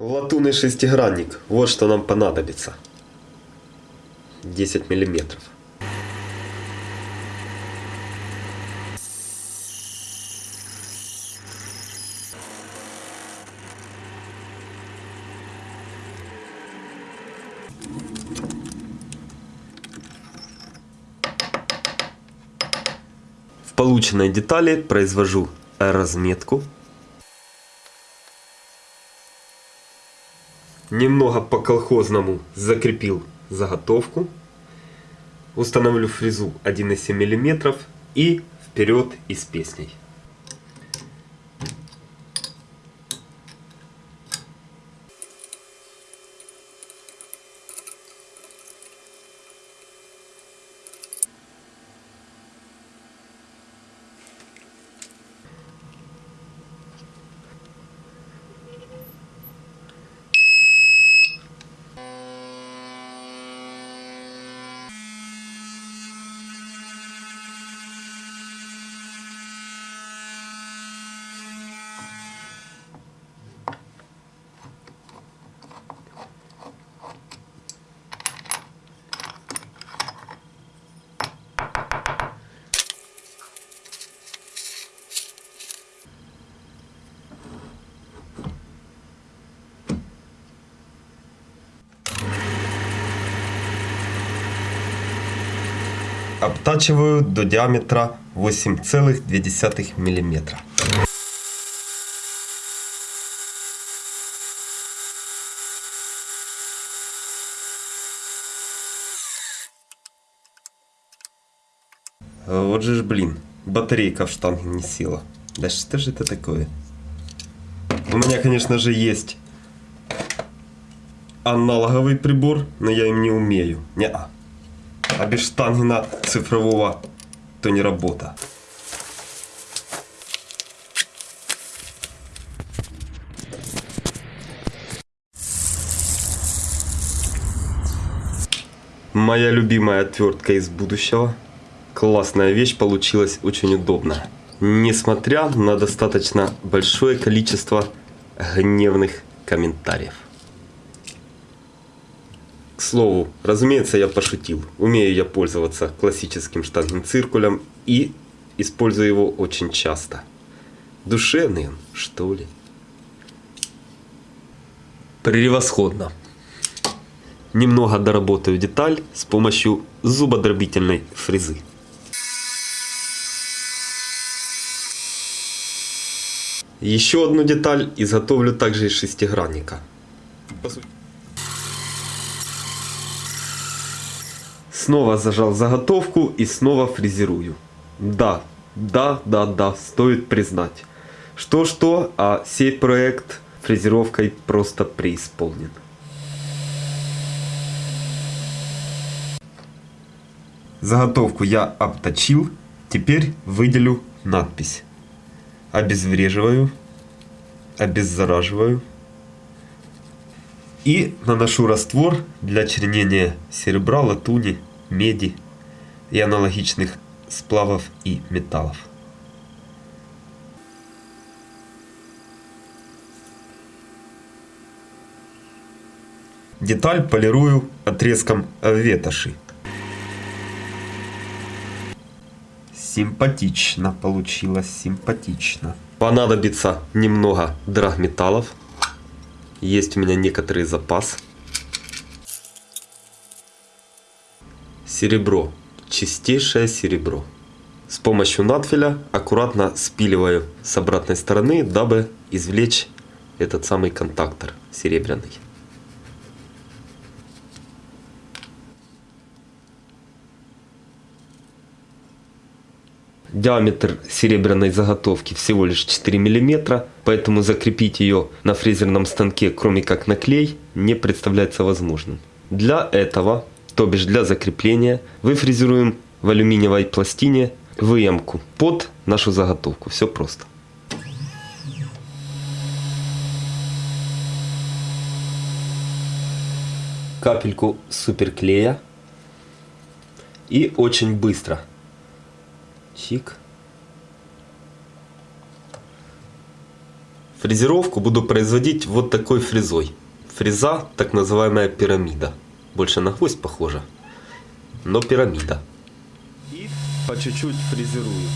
Латунный шестигранник. Вот что нам понадобится. 10 миллиметров. В полученной детали произвожу разметку. Немного по колхозному закрепил заготовку. Установлю фрезу 1,7 мм и вперед и с песней. Обтачиваю до диаметра 8,2 мм. Вот же ж, блин, батарейка в штанге не села. Да что же это такое? У меня, конечно же, есть аналоговый прибор, но я им не умею. Не -а а без штангена цифрового то не работа. Моя любимая отвертка из будущего. Классная вещь получилась, очень удобная. Несмотря на достаточно большое количество гневных комментариев. Слову, разумеется, я пошутил. Умею я пользоваться классическим штангенциркулем и использую его очень часто. Душевный что ли? Превосходно. Немного доработаю деталь с помощью зубодробительной фрезы. Еще одну деталь изготовлю также из шестигранника. По сути. Снова зажал заготовку и снова фрезерую. Да, да, да, да, стоит признать. Что-что, а сей проект фрезеровкой просто преисполнен. Заготовку я обточил, теперь выделю надпись. Обезвреживаю, обеззараживаю и наношу раствор для чернения серебра, латуни, меди и аналогичных сплавов и металлов. Деталь полирую отрезком ветоши. Симпатично получилось, симпатично. Понадобится немного драгметаллов. Есть у меня некоторый запас. Серебро. Чистейшее серебро. С помощью надфиля аккуратно спиливаю с обратной стороны, дабы извлечь этот самый контактор серебряный. Диаметр серебряной заготовки всего лишь 4 мм, поэтому закрепить ее на фрезерном станке, кроме как на клей, не представляется возможным. Для этого то бишь для закрепления, выфрезеруем в алюминиевой пластине выемку под нашу заготовку. Все просто. Капельку суперклея. И очень быстро. Чик. Фрезеровку буду производить вот такой фрезой. Фреза, так называемая пирамида. Больше на гвоздь похожа, но пирамида. И по чуть-чуть фрезерую.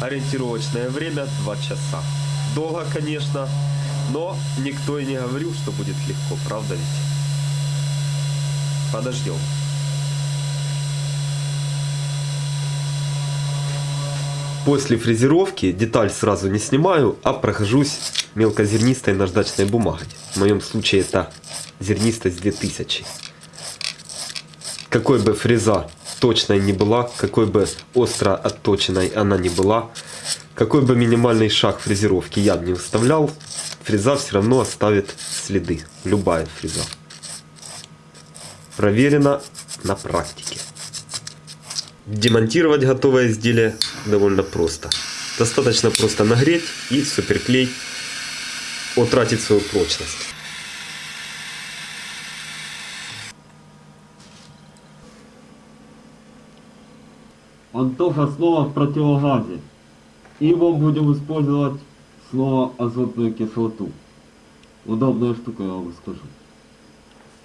Ориентировочное время 2 часа. Долго, конечно, но никто и не говорил, что будет легко, правда ведь? Подождем. После фрезеровки деталь сразу не снимаю, а прохожусь мелкозернистой наждачной бумагой. В моем случае это зернистость 2000. Какой бы фреза точной не была, какой бы остро отточенной она не была, какой бы минимальный шаг фрезеровки я не выставлял, фреза все равно оставит следы. Любая фреза. Проверено на практике. Демонтировать готовое изделие довольно просто. Достаточно просто нагреть и суперклей утратит свою прочность. Антоха снова в противогазе. Его будем использовать снова азотную кислоту. Удобная штука, я вам скажу.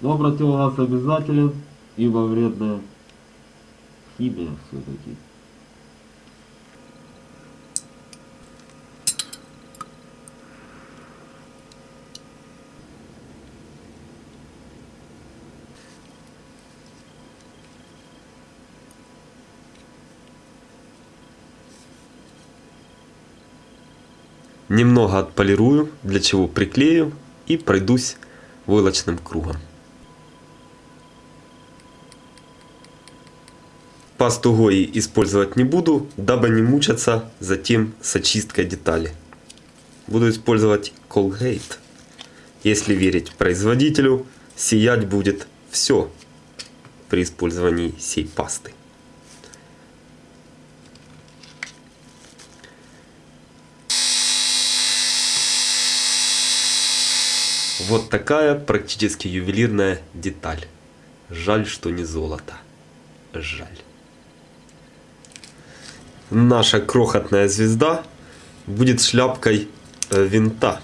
Но противогаз обязателен, ибо вредная химия все-таки. Немного отполирую, для чего приклею и пройдусь войлочным кругом. Пасту Гои использовать не буду, дабы не мучаться затем с очисткой детали. Буду использовать Colgate. Если верить производителю, сиять будет все при использовании сей пасты. Вот такая практически ювелирная деталь. Жаль, что не золото. Жаль. Наша крохотная звезда будет шляпкой э, винта.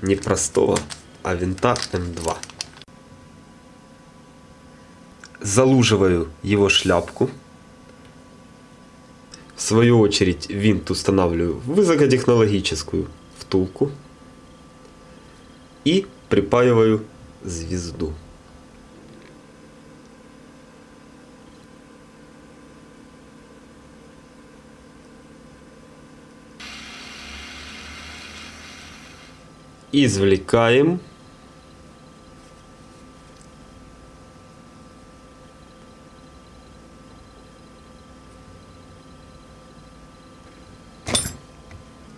Не простого, а винта М2. Залуживаю его шляпку. В свою очередь винт устанавливаю в высокотехнологическую втулку и припаиваю звезду. Извлекаем.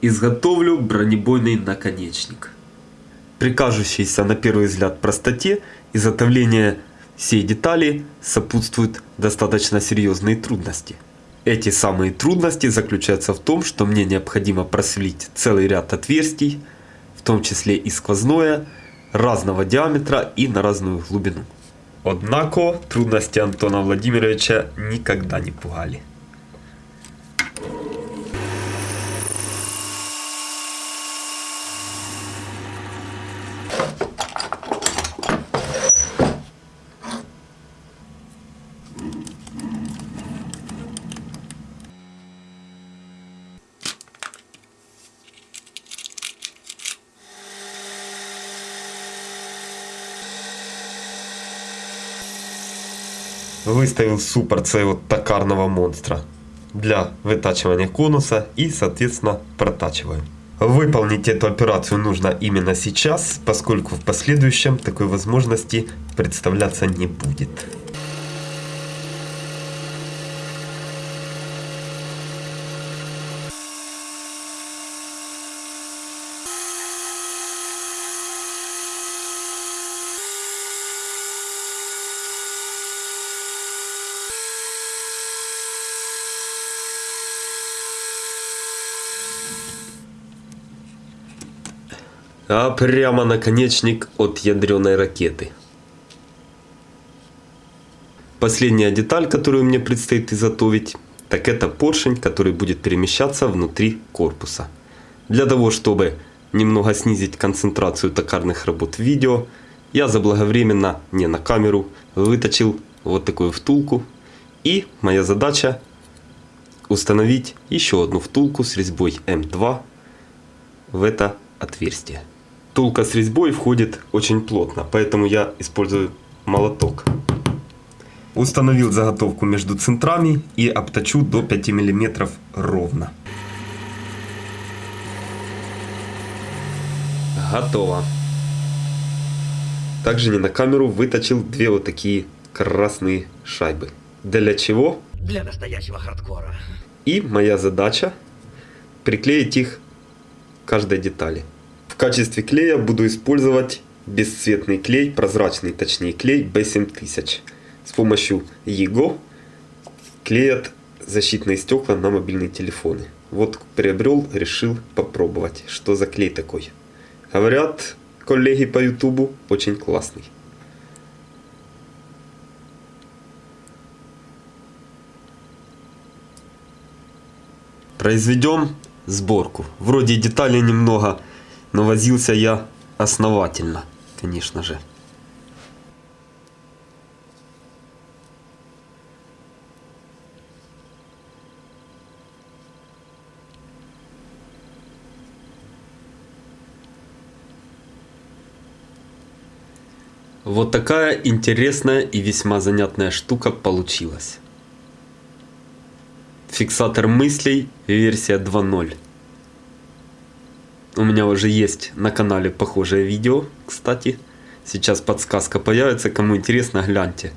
Изготовлю бронебойный наконечник при на первый взгляд простоте изготовления всей детали сопутствуют достаточно серьезные трудности. Эти самые трудности заключаются в том, что мне необходимо просверлить целый ряд отверстий, в том числе и сквозное, разного диаметра и на разную глубину. Однако трудности Антона Владимировича никогда не пугали. Выставил суппорт своего токарного монстра для вытачивания конуса и соответственно протачиваю. Выполнить эту операцию нужно именно сейчас, поскольку в последующем такой возможности представляться не будет. А прямо наконечник от ядреной ракеты. Последняя деталь, которую мне предстоит изготовить, так это поршень, который будет перемещаться внутри корпуса. Для того, чтобы немного снизить концентрацию токарных работ в видео, я заблаговременно, не на камеру, выточил вот такую втулку. И моя задача установить еще одну втулку с резьбой М2 в это отверстие. Втулка с резьбой входит очень плотно, поэтому я использую молоток. Установил заготовку между центрами и обточу до 5 мм ровно. Готово. Также не на камеру выточил две вот такие красные шайбы. Для чего? Для настоящего хардкора. И моя задача приклеить их к каждой детали. В качестве клея буду использовать бесцветный клей, прозрачный точнее клей B7000. С помощью его клеят защитные стекла на мобильные телефоны. Вот приобрел, решил попробовать, что за клей такой. Говорят, коллеги по ютубу, очень классный. Произведем сборку. Вроде деталей немного, но возился я основательно, конечно же. Вот такая интересная и весьма занятная штука получилась. Фиксатор мыслей, версия 2.0. У меня уже есть на канале похожее видео, кстати. Сейчас подсказка появится, кому интересно, гляньте.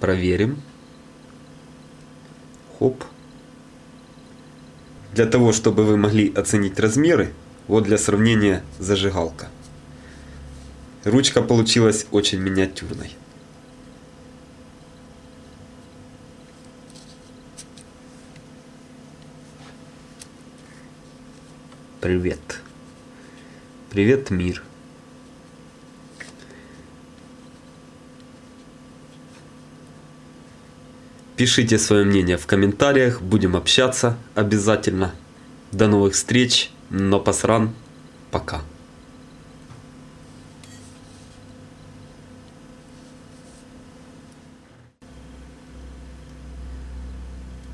Проверим. Хоп. Для того, чтобы вы могли оценить размеры, вот для сравнения зажигалка. Ручка получилась очень миниатюрной. Привет. Привет, мир. Пишите свое мнение в комментариях, будем общаться обязательно. До новых встреч, но посран, пока.